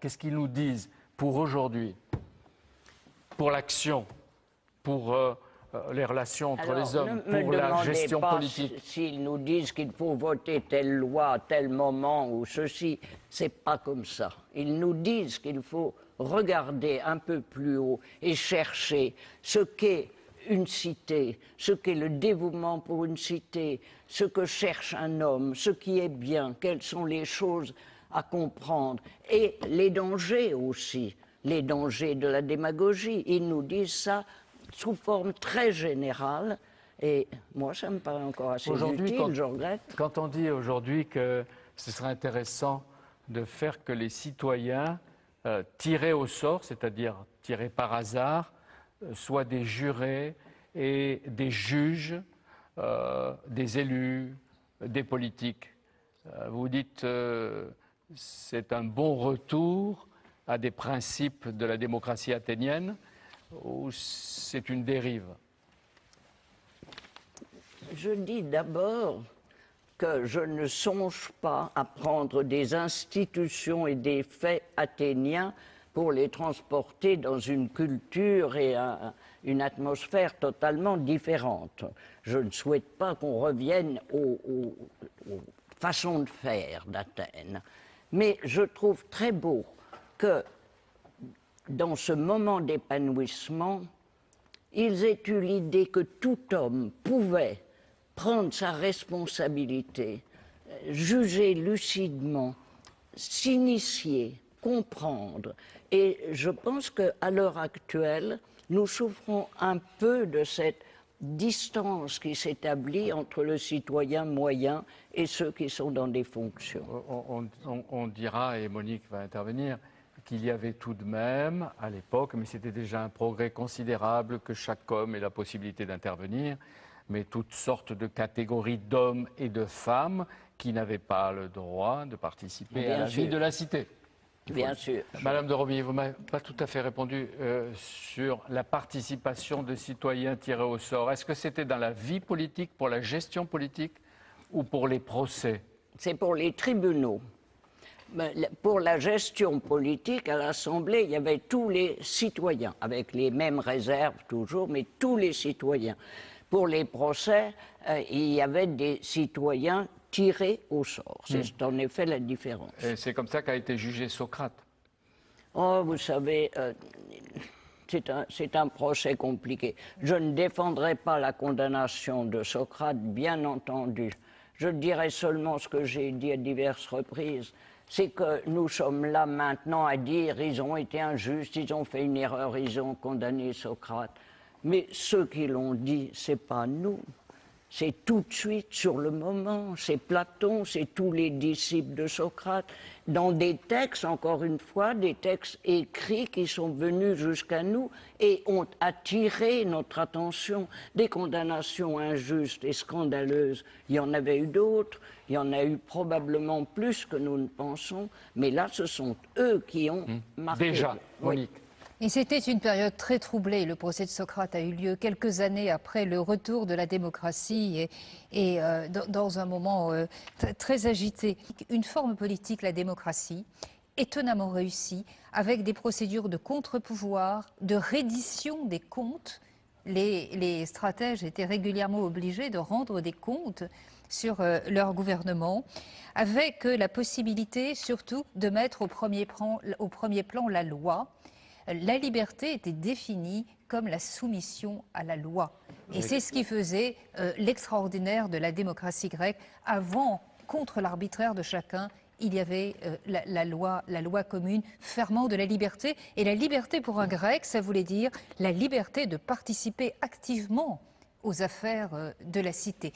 Qu'est-ce qu'ils nous disent pour aujourd'hui, pour l'action, pour euh, euh, les relations entre les hommes, pour la gestion politique? S'ils nous disent qu'il faut voter telle loi à tel moment ou ceci, c'est pas comme ça. Ils nous disent qu'il faut regarder un peu plus haut et chercher ce qu'est une cité, ce qu'est le dévouement pour une cité, ce que cherche un homme, ce qui est bien, quelles sont les choses à comprendre, et les dangers aussi, les dangers de la démagogie. Ils nous disent ça sous forme très générale, et moi ça me paraît encore assez utile, je regrette. Quand on dit aujourd'hui que ce serait intéressant de faire que les citoyens euh, tirés au sort, c'est-à-dire tirés par hasard, euh, soient des jurés et des juges, euh, des élus, des politiques. vous dites c'est un bon retour à des principes de la démocratie athénienne ou c'est une dérive? Je dis d'abord que je ne songe pas à prendre des institutions et des faits athéniens pour les transporter dans une culture et une atmosphère totalement différente. Je ne souhaite pas qu'on revienne aux, aux façons de faire d'Athènes. Mais je trouve très beau que dans ce moment d'épanouissement, ils aient eu l'idée que tout homme pouvait prendre sa responsabilité, juger lucidement, s'initier, comprendre. Et je pense qu'à l'heure actuelle, nous souffrons un peu de cette distance qui s'établit entre le citoyen moyen et ceux qui sont dans des fonctions. On, dira, et Monique va intervenir, qu'il y avait tout de même, à l'époque, mais c'était déjà un progrès considérable, que chaque homme ait la possibilité d'intervenir, mais toutes sortes de catégories d'hommes et de femmes qui n'avaient pas le droit de participer à la vie de la cité. Bien sûr. Madame de Romilly, vous ne m'avez pas tout à fait répondu euh, sur la participation de citoyens tirés au sort. Est-ce que c'était dans la vie politique, pour la gestion politique ou pour les procès? C'est pour les tribunaux. Pour la gestion politique, à l'Assemblée, il y avait tous les citoyens, avec les mêmes réserves toujours, mais tous les citoyens. Pour les procès, euh, il y avait des citoyens tiré au sort. C'est hmm. en effet la différence. Et c'est comme ça qu'a été jugé Socrate Oh, vous savez, euh, c'est un, un, procès compliqué. Je ne défendrai pas la condamnation de Socrate, bien entendu. Je dirais seulement ce que j'ai dit à diverses reprises. C'est que nous sommes là maintenant à dire ils ont été injustes, ils ont fait une erreur, ils ont condamné Socrate. Mais ceux qui l'ont dit, c'est pas nous. C'est tout de suite, sur le moment, c'est Platon, c'est tous les disciples de Socrate, dans des textes, encore une fois, des textes écrits qui sont venus jusqu'à nous et ont attiré notre attention. Des condamnations injustes et scandaleuses, il y en avait eu d'autres, il y en a eu probablement plus que nous ne pensons, mais là, ce sont eux qui ont hmm. marqué. Déjà, Monique. Et c'était une période très troublée. Le procès de Socrate a eu lieu quelques années après le retour de la démocratie et, euh, dans un moment euh, très agité. Une forme politique, la démocratie, étonnamment réussie, avec des procédures de contre-pouvoir, de reddition des comptes. Les, stratèges étaient régulièrement obligés de rendre des comptes sur euh, leur gouvernement, avec la possibilité surtout de mettre au premier au premier plan la loi la liberté était définie comme la soumission à la loi. Et c'est ce qui faisait euh, l'extraordinaire de la démocratie grecque. Avant, contre l'arbitraire de chacun, il y avait euh, la, loi, la loi commune, fermant de la liberté. Et la liberté pour un grec, ça voulait dire la liberté de participer activement aux affaires euh, de la cité.